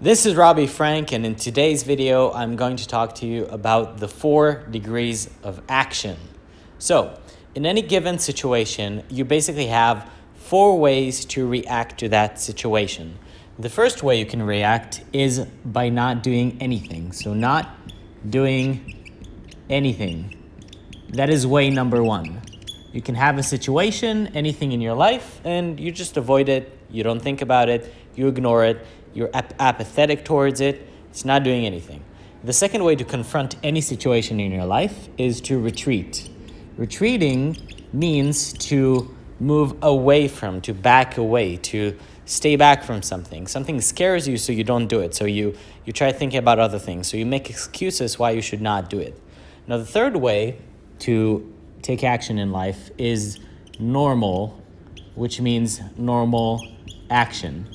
This is Robbie Frank and in today's video I'm going to talk to you about the four degrees of action. So in any given situation you basically have four ways to react to that situation. The first way you can react is by not doing anything. So not doing anything. That is way number one. You can have a situation, anything in your life, and you just avoid it. You don't think about it. You ignore it you're ap apathetic towards it, it's not doing anything. The second way to confront any situation in your life is to retreat. Retreating means to move away from, to back away, to stay back from something. Something scares you, so you don't do it. So you, you try thinking about other things. So you make excuses why you should not do it. Now, the third way to take action in life is normal, which means normal action.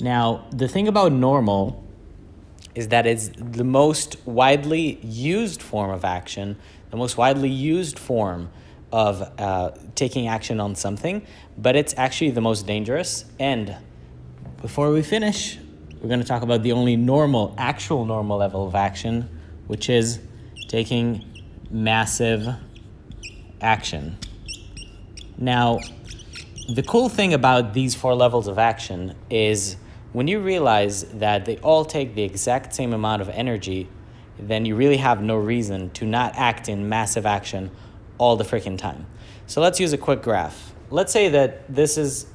Now, the thing about normal is that it's the most widely used form of action, the most widely used form of uh, taking action on something, but it's actually the most dangerous. And before we finish, we're going to talk about the only normal, actual normal level of action, which is taking massive action. Now, the cool thing about these four levels of action is when you realize that they all take the exact same amount of energy, then you really have no reason to not act in massive action all the freaking time. So let's use a quick graph. Let's say that this is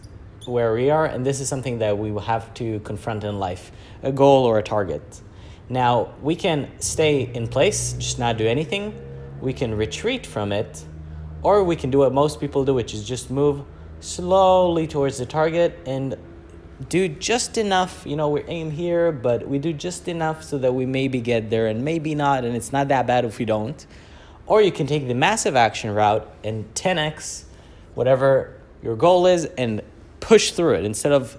where we are and this is something that we will have to confront in life, a goal or a target. Now, we can stay in place, just not do anything. We can retreat from it, or we can do what most people do, which is just move slowly towards the target and do just enough, you know, we aim here, but we do just enough so that we maybe get there and maybe not, and it's not that bad if we don't. Or you can take the massive action route and 10x whatever your goal is and push through it instead of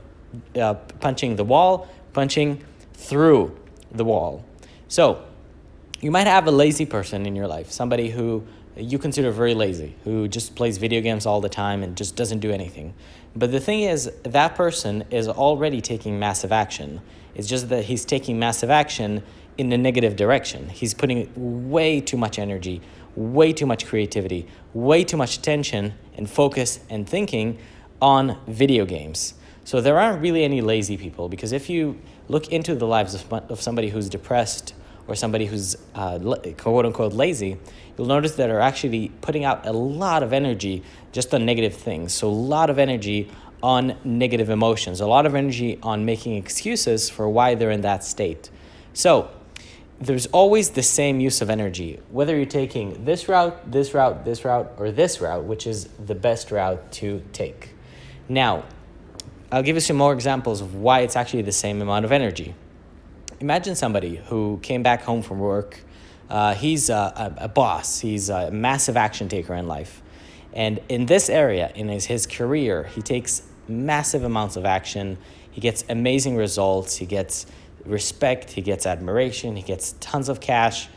uh, punching the wall, punching through the wall. So you might have a lazy person in your life, somebody who you consider very lazy, who just plays video games all the time and just doesn't do anything. But the thing is, that person is already taking massive action. It's just that he's taking massive action in a negative direction. He's putting way too much energy, way too much creativity, way too much attention and focus and thinking on video games. So there aren't really any lazy people because if you look into the lives of, of somebody who's depressed or somebody who's uh, quote unquote lazy, you'll notice that are actually putting out a lot of energy just on negative things. So a lot of energy on negative emotions, a lot of energy on making excuses for why they're in that state. So there's always the same use of energy, whether you're taking this route, this route, this route, or this route, which is the best route to take. Now, I'll give you some more examples of why it's actually the same amount of energy. Imagine somebody who came back home from work. Uh, he's a, a, a, boss. He's a massive action taker in life. And in this area, in his, his career, he takes massive amounts of action. He gets amazing results. He gets respect. He gets admiration. He gets tons of cash.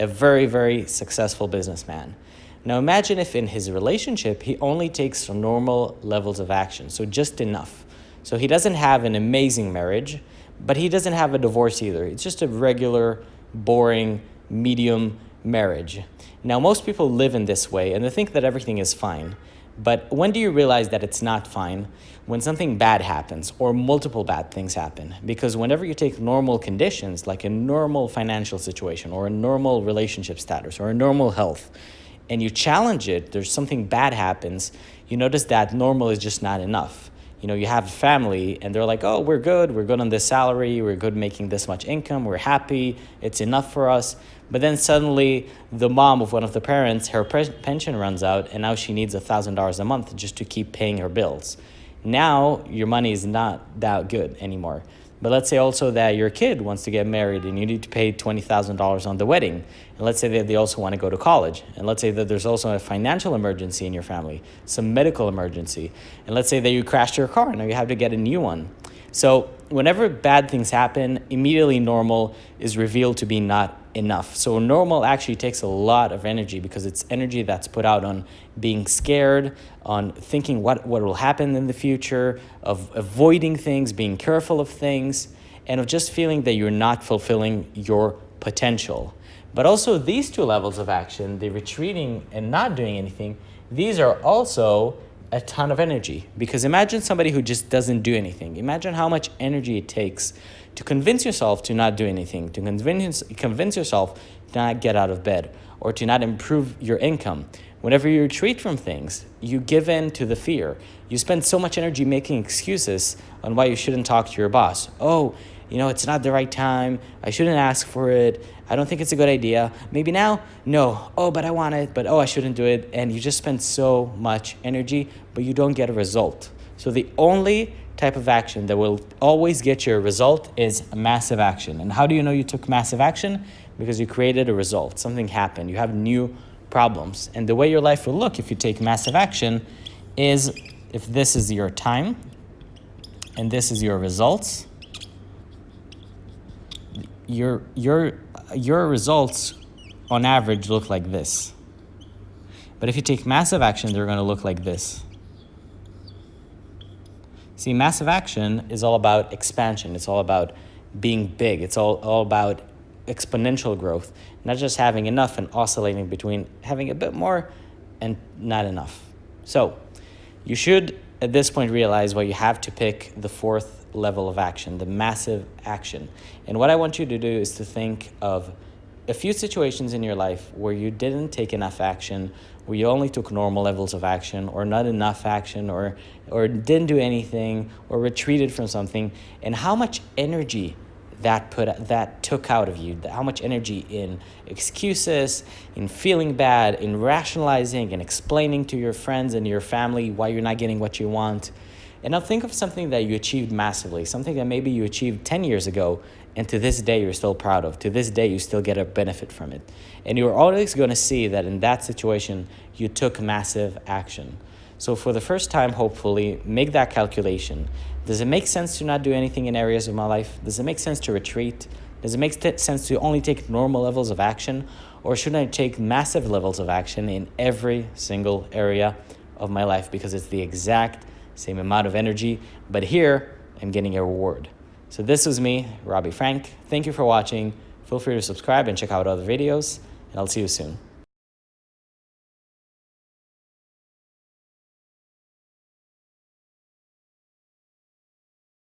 A very, very successful businessman. Now imagine if in his relationship, he only takes normal levels of action, so just enough. So he doesn't have an amazing marriage, but he doesn't have a divorce either. It's just a regular, boring, medium marriage. Now, most people live in this way and they think that everything is fine. But when do you realize that it's not fine? When something bad happens or multiple bad things happen. Because whenever you take normal conditions, like a normal financial situation or a normal relationship status or a normal health, and you challenge it, there's something bad happens, you notice that normal is just not enough you know, you have a family and they're like, oh, we're good, we're good on this salary, we're good making this much income, we're happy, it's enough for us. But then suddenly the mom of one of the parents, her pension runs out and now she needs a $1,000 a month just to keep paying her bills. Now your money is not that good anymore. But let's say also that your kid wants to get married and you need to pay $20,000 on the wedding. And let's say that they also want to go to college. And let's say that there's also a financial emergency in your family, some medical emergency. And let's say that you crashed your car and now you have to get a new one. So whenever bad things happen, immediately normal is revealed to be not enough. So normal actually takes a lot of energy because it's energy that's put out on being scared, on thinking what, what will happen in the future, of avoiding things, being careful of things. and of just feeling that you're not fulfilling your potential. But also these two levels of action, the retreating and not doing anything, these are also a ton of energy because imagine somebody who just doesn't do anything. Imagine how much energy it takes to convince yourself to not do anything, to convince, convince yourself to not get out of bed or to not improve your income. Whenever you retreat from things, you give in to the fear. You spend so much energy making excuses on why you shouldn't talk to your boss. Oh, you know, it's not the right time. I shouldn't ask for it. I don't think it's a good idea. Maybe now, no. Oh, but I want it, but oh, I shouldn't do it. And you just spend so much energy, but you don't get a result. So the only type of action that will always get you a result is massive action. And how do you know you took massive action? Because you created a result. Something happened. You have new problems. And the way your life will look if you take massive action is if this is your time and this is your results, your, your, your results on average look like this. But if you take massive action, they're going to look like this. See, massive action is all about expansion. It's all about being big. It's all, all about exponential growth, not just having enough and oscillating between having a bit more and not enough. So you should, at this point, realize why you have to pick the fourth level of action, the massive action. And what I want you to do is to think of a few situations in your life where you didn't take enough action, where you only took normal levels of action or not enough action or or didn't do anything or retreated from something and how much energy that put that took out of you how much energy in excuses in feeling bad in rationalizing and explaining to your friends and your family why you're not getting what you want and now think of something that you achieved massively something that maybe you achieved 10 years ago and to this day you're still proud of. To this day you still get a benefit from it. And you're always going to see that in that situation you took massive action. So for the first time, hopefully, make that calculation. Does it make sense to not do anything in areas of my life? Does it make sense to retreat? Does it make sense to only take normal levels of action? Or should I take massive levels of action in every single area of my life because it's the exact same amount of energy, but here I'm getting a reward. So this was me, Robbie Frank. Thank you for watching. Feel free to subscribe and check out other videos, and I'll see you soon.